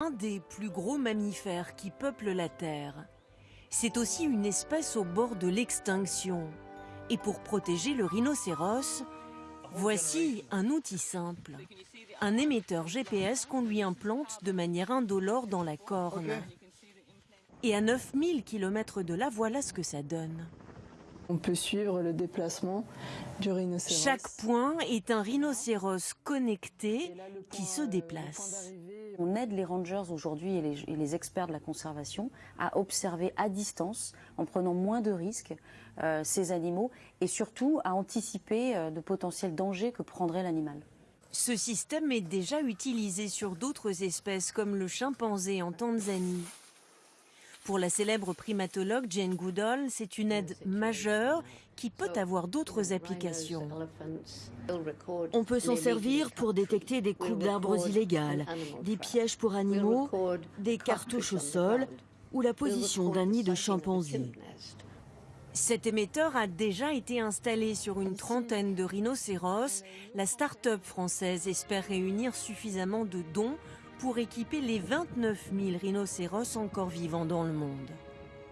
un des plus gros mammifères qui peuplent la Terre. C'est aussi une espèce au bord de l'extinction. Et pour protéger le rhinocéros, voici un outil simple. Un émetteur GPS qu'on lui implante de manière indolore dans la corne. Et à 9000 km de là, voilà ce que ça donne. On peut suivre le déplacement du rhinocéros. Chaque point est un rhinocéros connecté qui se déplace. On aide les rangers aujourd'hui et, et les, experts de la conservation à observer à distance, en prenant moins de risques, euh, ces animaux et surtout à anticiper euh, de potentiels dangers que prendrait l'animal. Ce système est déjà utilisé sur d'autres espèces comme le chimpanzé en Tanzanie. Pour la célèbre primatologue Jane Goodall, c'est une aide majeure qui peut avoir d'autres applications. On peut s'en servir pour détecter des coupes d'arbres illégales, des pièges pour animaux, des cartouches au sol ou la position d'un nid de chimpanzé. Cet émetteur a déjà été installé sur une trentaine de rhinocéros. La start-up française espère réunir suffisamment de dons pour équiper les 29 000 rhinocéros encore vivants dans le monde.